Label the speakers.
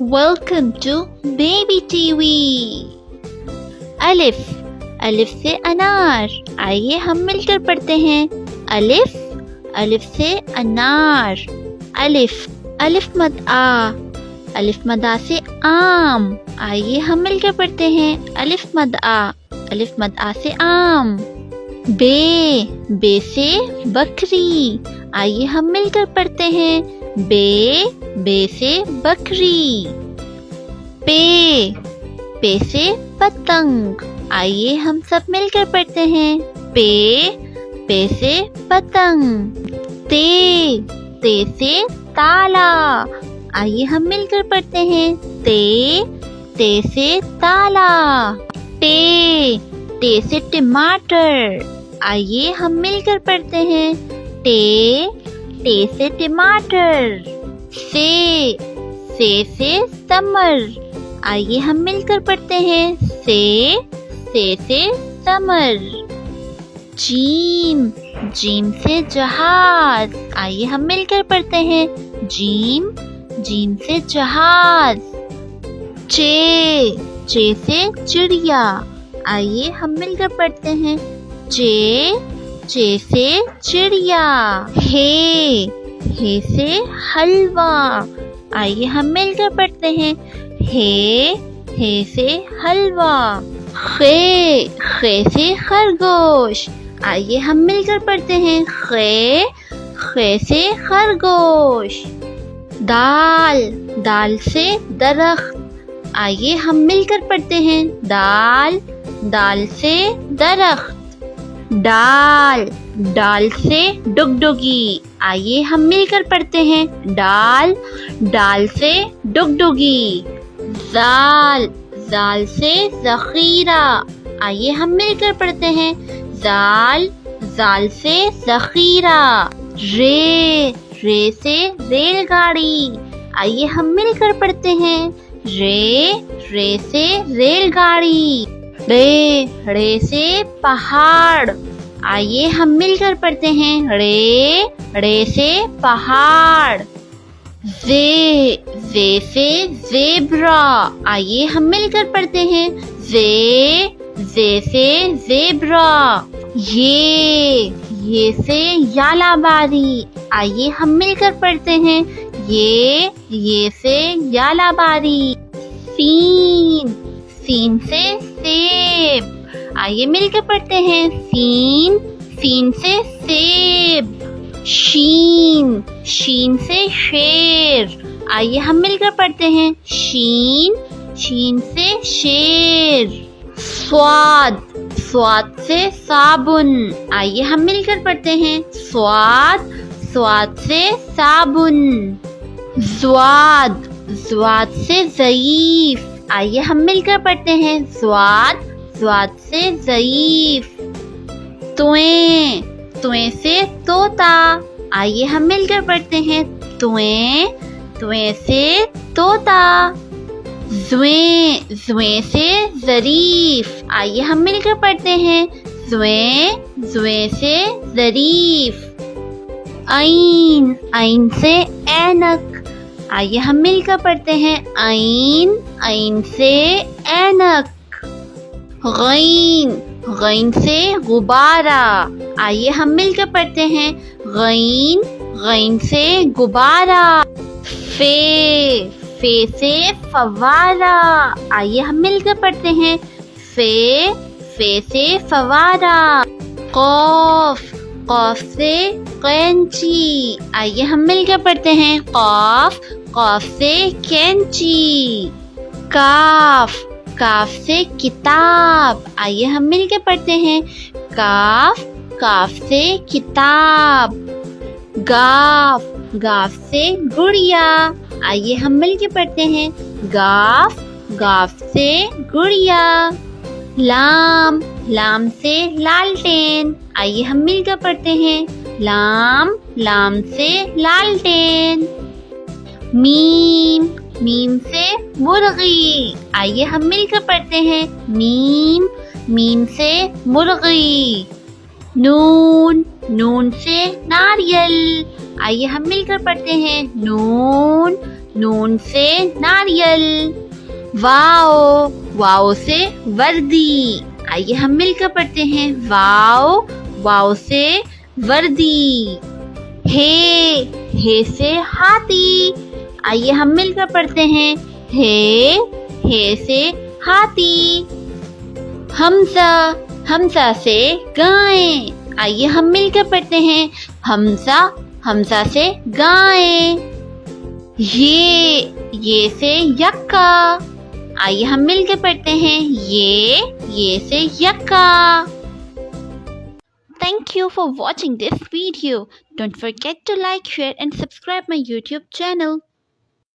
Speaker 1: Welcome to Baby TV. अलिफ अलिफ से अनार आइए हम मिलकर पढ़ते हैं अलिफ अलिफ से अनार अलिफ अलिफ मद आ अलिफ मद से आम आइए हम मिलकर पढ़ते हैं अलिफ मद आ अलिफ मद आ से आम बे बे से बकरी आइए हम मिलकर पढ़ते हैं बे बे से बकरी। पे पे से पतंग। आइए हम सब मिलकर पढ़ते हैं। पे पे से पतंग। ते ते से ताला। आइए हम मिलकर पढ़ते हैं। ते ते से ताला। टे टे से टमाटर। आइए हम मिलकर पढ़ते हैं। टे टे से टमाटर। से से से, समर। आइए हम मिलकर पढ़ते हैं। से से से, समर। जीम जीम से जहाज़। आइए हम मिलकर पढ़ते हैं। जीम जीम से जहाज़। चे चे से चिड़िया। आइए हम मिलकर पढ़ते हैं। चे चे से चिड़िया। हे हे से हलवा। आइए हम मिलकर पढ़ते हैं। हे हे से हलवा। खे खे से खरगोश। आइए हम मिलकर पढ़ते हैं। खे खे से खरगोश। दाल दाल से दरख्त। आइए हम मिलकर पढ़ते हैं। दाल दाल से दरख्त। डाल डाल से डुगडुगी। आइए हम मिलकर पढ़ते हैं। डाल डाल से डुगडुगी। जाल जाल से जखीरा। आइए हम मिलकर पढ़ते हैं। जाल जाल से जखीरा। रे रे से रेलगाड़ी। आइए हम मिलकर पढ़ते हैं। रे रे से रेलगाड़ी। रे रे से पहाड़। आइए हम मिलकर पढ़ते हैं। रे रे से पहाड़। जे जे से जेब्रा। आइए हम मिलकर पढ़ते हैं। जे जे से जेब्रा। ये ये से यालाबारी आइए हम मिलकर पढ़ते हैं। ये ये से यालाबारी सीन सीन से सेब। आइए मिलकर पढ़ते हैं। सीन सीन से सेब, शीन शीन से शेर। आइए हम मिलकर पढ़ते हैं। शीन शीन से शेर। स्वाद स्वाद से साबुन। आइए हम मिलकर पढ़ते हैं। स्वाद स्वाद से साबुन। स्वाद स्वाद से जयीफ आइए हम मिलकर पढ़ते हैं। स्वाद स्वाद से जयीफ। तुए तुए से तोता। आइए हम मिलकर पढ़ते हैं। तुए तुए से तोता। जुए जुए से जरीफ। आइए हम मिलकर पढ़ते हैं। जुए जुए से जरीफ। आइन आइन से ऐनक। आइए हम मिलकर पढ़ते हैं। आइन आइन से ऐनक। गैन गैन से गुब्बारा। आइए हम मिलकर पढ़ते हैं। गैन गैन से गुब्बारा। फे फे से फवारा। आइए हम मिलकर पढ़ते हैं। फे फे से फवारा। कौफ कौफ से कैंची। आइए हम मिलकर पढ़ते हैं। कौफ कौफ से कैंची। काफ काफ से किताब। आइए हम मिलकर पढ़ते हैं। काफ काफ से किताब। गाफ गाफ से गुड़िया। आइए हम मिलकर पढ़ते हैं। गाफ गाफ से गुड़िया। लाम लाम से लालटेन। आइए हम मिलकर पढ़ते हैं। लाम लाम से लालटेन। मीम मीम से मुर्गी। आइए हम मिलकर पढ़ते हैं। मीम मीम से मुर्गी। नून नून से नारियल। आइए हम मिलकर पढ़ते हैं। नून नून से नारियल। वाओ वाओ से वर्दी। आइए हम मिलकर पढ़ते हैं। वाओ वाओ से वर्दी। हे हे से हाथी। आइए हम मिलकर पढ़ते हैं हे हे से हाथी हमसा हमसा से गाय आइए हम मिलकर पढ़ते हैं हमसा हमसा से गाय ये ये से यक्का आइए हम मिलकर पढ़ते हैं ये ये से यक्का Thank you for watching this video. Don't forget to like, share and subscribe my YouTube channel.